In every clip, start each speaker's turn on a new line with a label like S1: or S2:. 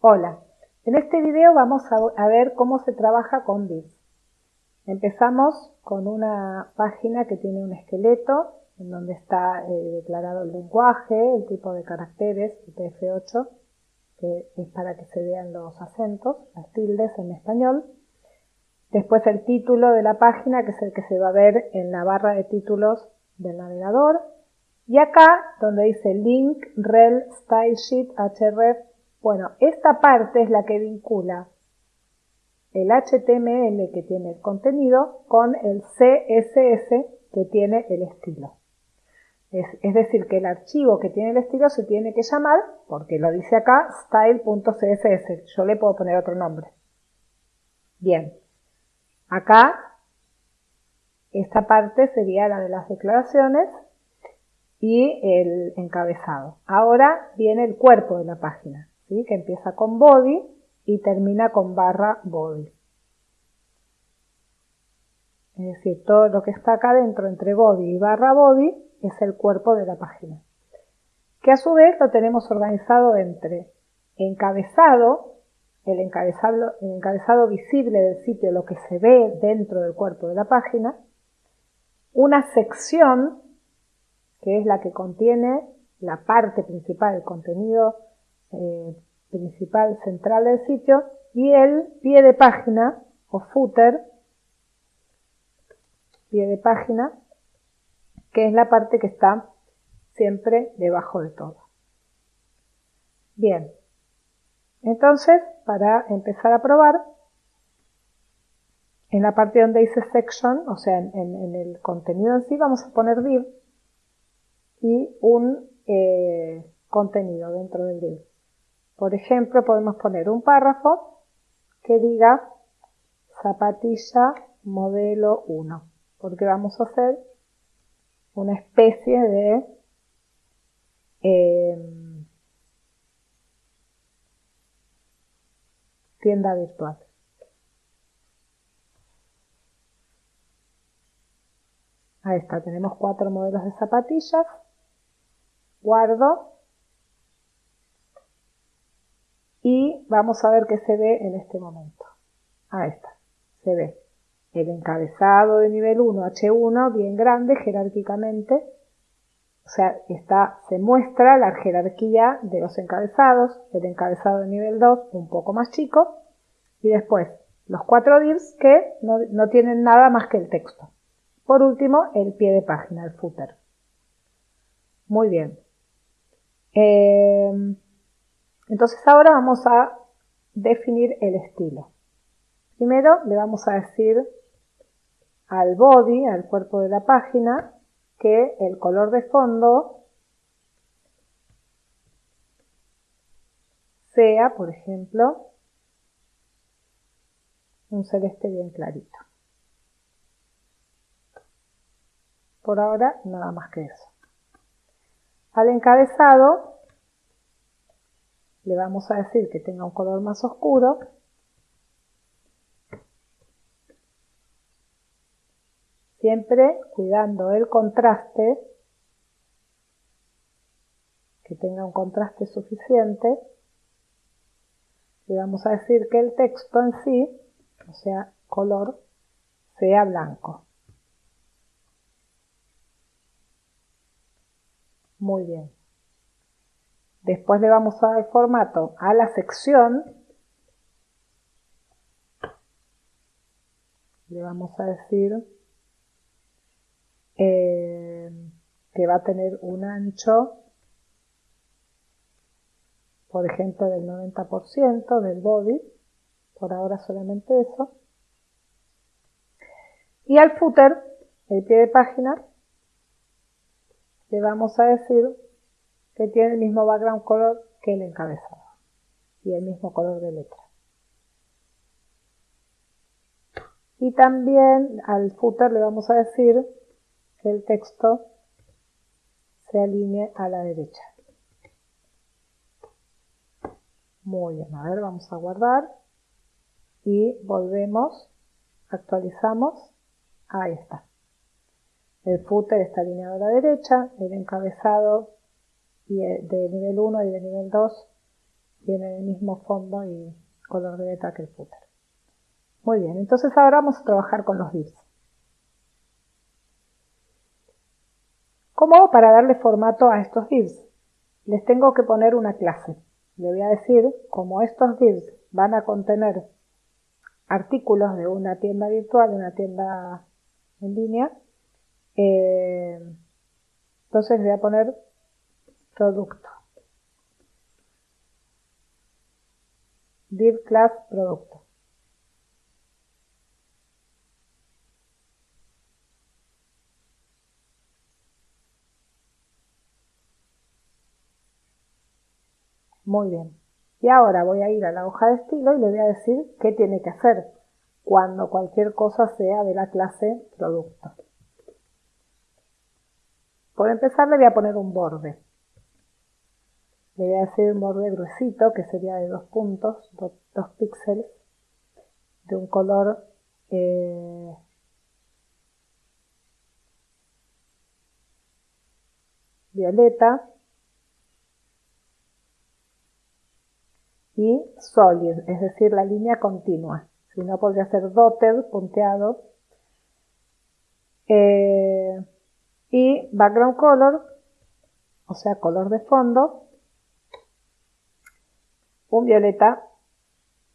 S1: Hola, en este video vamos a, ver cómo se trabaja con divs. Empezamos con una página que tiene un esqueleto en donde está eh, declarado el lenguaje, el tipo de caracteres, UTF-8, que es para que se vean los acentos, las tildes en español. Después el título de la página, que es el que se va a ver en la barra de títulos del navegador. Y acá, donde dice link, rel, stylesheet, href, bueno, esta parte es la que vincula el HTML que tiene el contenido con el CSS que tiene el estilo. Es, decir, que el archivo que tiene el estilo se tiene que llamar, porque lo dice acá, style.css. Yo le puedo poner otro nombre. Bien. Acá, esta parte sería la de las declaraciones y el encabezado. Ahora viene el cuerpo de la página, ¿sí? que empieza con body y termina con barra body. Es decir, todo lo que está acá dentro entre body y barra body es el cuerpo de la página. Que a su vez lo tenemos organizado entre encabezado, el encabezado, el encabezado visible del sitio, lo que se ve dentro del cuerpo de la página, una sección que es la que contiene la parte principal, el contenido eh, principal central del sitio, y el pie de página o footer, pie de página, que es la parte que está siempre debajo de todo. Bien, entonces para empezar a probar, en la parte donde dice section, o sea, en, el contenido en sí, vamos a poner div y un eh, contenido dentro del div. Por ejemplo, podemos poner un párrafo que diga zapatilla modelo 1, porque vamos a hacer una especie de em, tienda virtual. Ahí está, tenemos cuatro modelos de zapatillas guardo y vamos a ver qué se ve en este momento. Ahí está, se ve el encabezado de nivel 1, H1, bien grande jerárquicamente, o sea, está, se muestra la jerarquía de los encabezados, el encabezado de nivel 2 un poco más chico, y después los cuatro divs que no, no tienen nada más que el texto. Por último, el pie de página, el footer. Muy bien. Eh, entonces ahora vamos a definir el estilo. Primero le vamos a decir al body, al cuerpo de la página, que el color de fondo sea, por ejemplo, un celeste bien clarito. Por ahora, nada más que eso. Al encabezado le vamos a decir que tenga un color más oscuro. Siempre cuidando el contraste, que tenga un contraste suficiente. Le vamos a decir que el texto en sí, o sea, color, sea blanco. Muy bien. Después le vamos a dar formato a la sección. Le vamos a decir eh, que va a tener un ancho, por ejemplo, del 90% del body. Por ahora solamente eso. Y al footer, el pie de página, le vamos a decir que tiene el mismo background color que el encabezado y el mismo color de letra. Y también al footer le vamos a decir que el texto se alinee a la derecha. Muy bien, a ver, vamos a guardar y volvemos, actualizamos, ahí está. El footer está alineado a la derecha, el encabezado de nivel 1 y de nivel 2 tiene el mismo fondo y color de letra que el footer. Muy bien, entonces ahora vamos a trabajar con los divs. ¿Cómo hago para darle formato a estos divs? Les tengo que poner una clase. Le voy a decir, como estos divs van a contener artículos de una tienda virtual, de una tienda en línea, eh, entonces voy a poner producto. div class producto. Muy bien. Y ahora voy a ir a la hoja de estilo y le voy a decir qué tiene que hacer cuando cualquier cosa sea de la clase producto. Por empezar le voy a poner un borde. Le voy a decir un borde gruesito que sería de dos puntos, dos, píxeles, de un color eh, violeta y solid, es decir, la línea continua. Si no, podría ser dotted, punteado. Eh, y background color, o sea, color de fondo, un violeta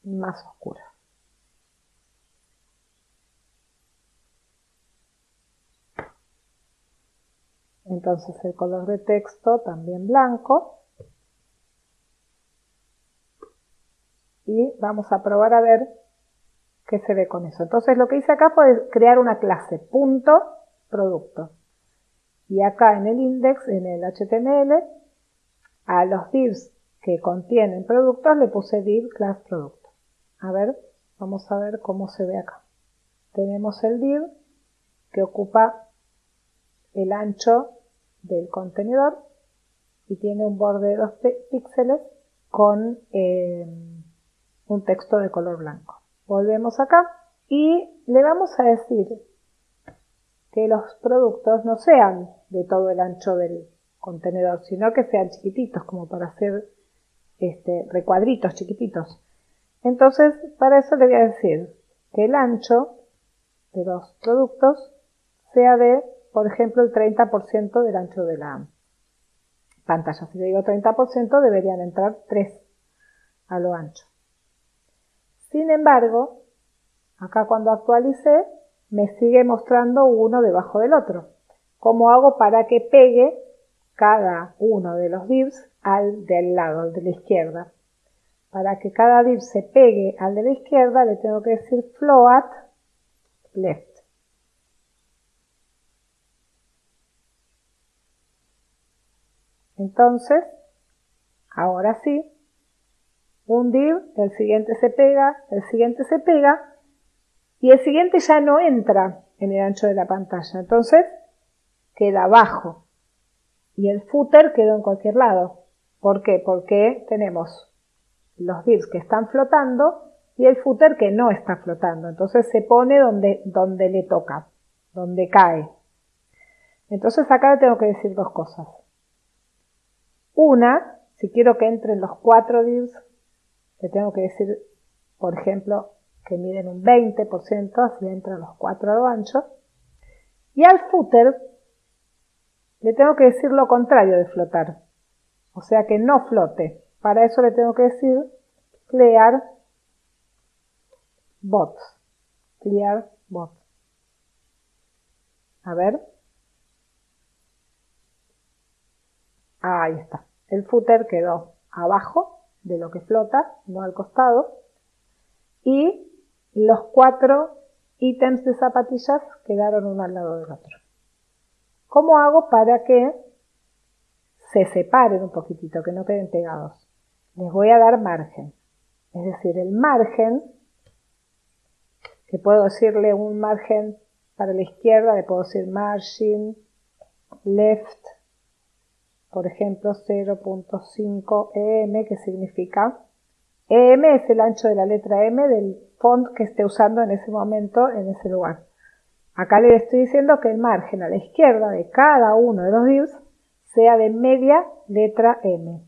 S1: más oscuro. Entonces el color de texto también blanco. Y vamos a probar a ver qué se ve con eso. Entonces lo que hice acá fue crear una clase, punto, producto. Y acá en el index, en el HTML, a los divs que contienen productos le puse div class producto. A ver, vamos a ver cómo se ve acá. Tenemos el div que ocupa el ancho del contenedor y tiene un borde de 2 píxeles con eh, un texto de color blanco. Volvemos acá y le vamos a decir que los productos no sean de todo el ancho del contenedor, sino que sean chiquititos como para hacer este, recuadritos chiquititos. Entonces, para eso le voy a decir que el ancho de los productos sea de, por ejemplo, el 30% del ancho de la pantalla. Si le digo 30%, deberían entrar 3 a lo ancho. Sin embargo, acá cuando actualicé, me sigue mostrando uno debajo del otro. ¿Cómo hago para que pegue cada uno de los divs al del lado, al de la izquierda. Para que cada div se pegue al de la izquierda le tengo que decir float left. Entonces, ahora sí, un div, el siguiente se pega, el siguiente se pega y el siguiente ya no entra en el ancho de la pantalla. Entonces, queda abajo y el footer quedó en cualquier lado. ¿Por qué? Porque tenemos los divs que están flotando y el footer que no está flotando. Entonces se pone donde, donde le toca, donde cae. Entonces acá le tengo que decir dos cosas. Una, si quiero que entren los cuatro divs, le tengo que decir, por ejemplo, que miden un 20%, así entran los cuatro a lo ancho. Y al footer le tengo que decir lo contrario de flotar. O sea que no flote. Para eso le tengo que decir clear bot. Clear bot. A ver. Ahí está. El footer quedó abajo de lo que flota, no al costado. Y los cuatro ítems de zapatillas quedaron uno al lado del otro. ¿Cómo hago para que se separen un poquitito, que no queden pegados. Les voy a dar margen. Es decir, el margen, que puedo decirle un margen para la izquierda, le puedo decir margin left, por ejemplo 0.5 em, que significa em es el ancho de la letra m del font que esté usando en ese momento en ese lugar. Acá le estoy diciendo que el margen a la izquierda de cada uno de los divs sea de media letra M.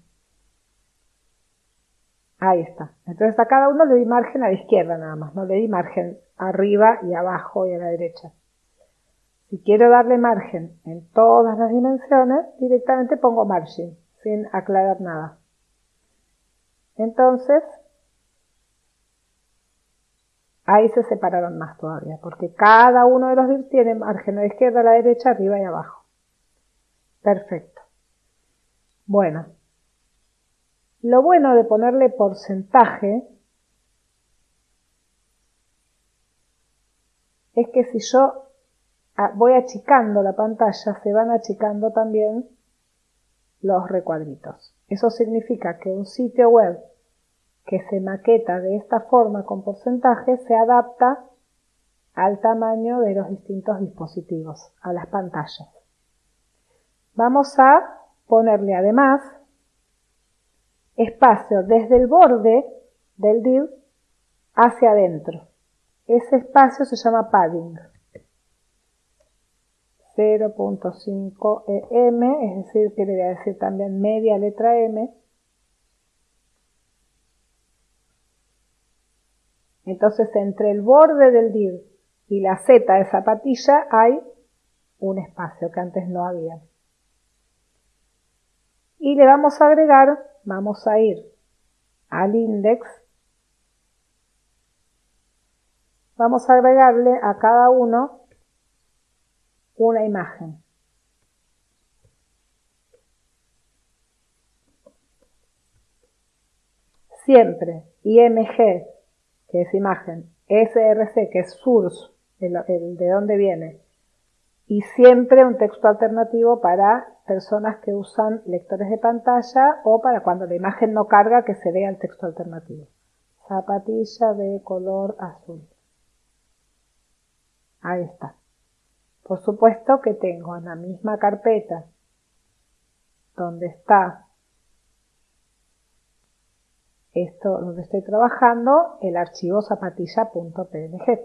S1: Ahí está. Entonces a cada uno le di margen a la izquierda nada más, no le di margen arriba y abajo y a la derecha. Si quiero darle margen en todas las dimensiones, directamente pongo margin, sin aclarar nada. Entonces, ahí se separaron más todavía, porque cada uno de los divs tiene margen a la izquierda, a la derecha, arriba y abajo. Perfecto. Bueno, lo bueno de ponerle porcentaje es que si yo voy achicando la pantalla, se van achicando también los recuadritos. Eso significa que un sitio web que se maqueta de esta forma con porcentaje se adapta al tamaño de los distintos dispositivos, a las pantallas. Vamos a ponerle además espacio desde el borde del div hacia adentro. Ese espacio se llama padding. 0.5 em, es decir, que le voy a decir también media letra m. Entonces, entre el borde del div y la z de zapatilla hay un espacio que antes no había. Y le vamos a agregar vamos a ir al index, vamos a agregarle a cada uno una imagen. Siempre IMG, que es imagen, SRC, que es source, el, el de dónde viene, y siempre un texto alternativo para personas que usan lectores de pantalla o para cuando la imagen no carga que se vea el texto alternativo. Zapatilla de color azul. Ahí está. Por supuesto que tengo en la misma carpeta donde está esto donde estoy trabajando el archivo zapatilla.png.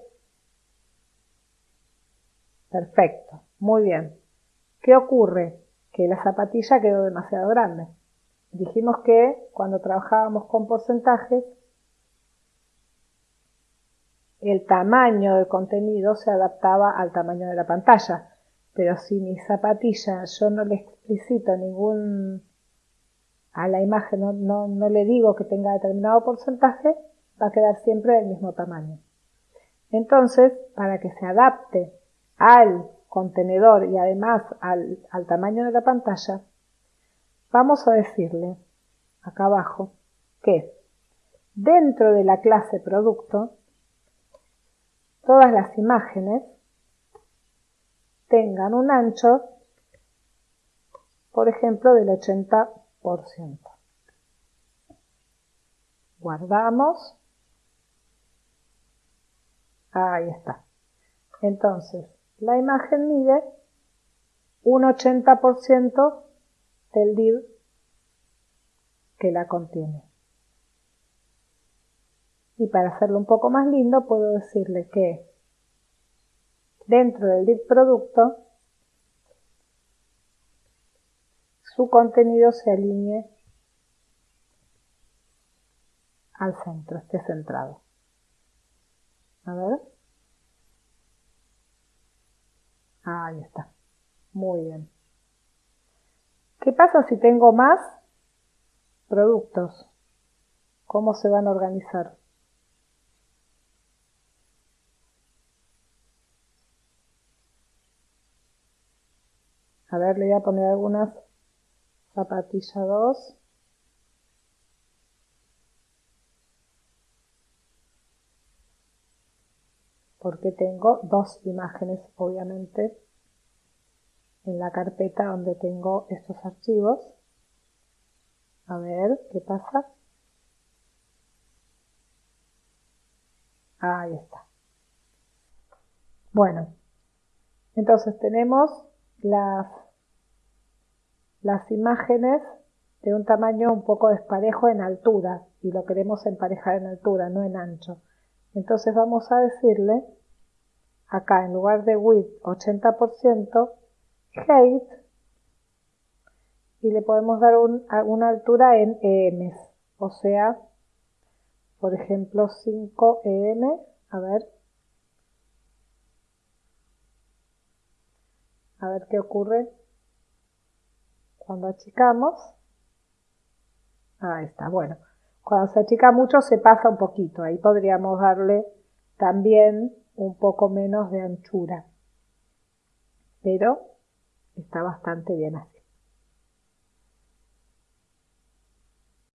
S1: Perfecto, muy bien. ¿Qué ocurre? que la zapatilla quedó demasiado grande. Dijimos que cuando trabajábamos con porcentajes, el tamaño del contenido se adaptaba al tamaño de la pantalla. Pero si mi zapatilla yo no le explicito ningún a la imagen, no, le digo que tenga determinado porcentaje, va a quedar siempre del mismo tamaño. Entonces, para que se adapte al contenedor y además al, tamaño de la pantalla, vamos a decirle acá abajo que dentro de la clase producto todas las imágenes tengan un ancho, por ejemplo, del 80%. Guardamos. Ahí está. Entonces, la imagen mide un 80% del div que la contiene. Y para hacerlo un poco más lindo puedo decirle que dentro del div producto su contenido se alinee al centro, esté centrado. A ver. Ahí está. Muy bien. ¿Qué pasa si tengo más productos? ¿Cómo se van a organizar? A ver, le voy a poner algunas zapatilla 2. porque tengo dos imágenes obviamente en la carpeta donde tengo estos archivos. A ver, ¿qué pasa? Ahí está. Bueno, entonces tenemos las, las imágenes de un tamaño un poco desparejo en altura y lo queremos emparejar en altura, no en ancho. Entonces vamos a decirle, acá en lugar de width 80%, height, y le podemos dar una altura en EMs, o sea, por ejemplo 5 em, a ver, a ver qué ocurre cuando achicamos. Ahí está, bueno. Cuando se achica mucho se pasa un poquito. Ahí podríamos darle también un poco menos de anchura. Pero está bastante bien así.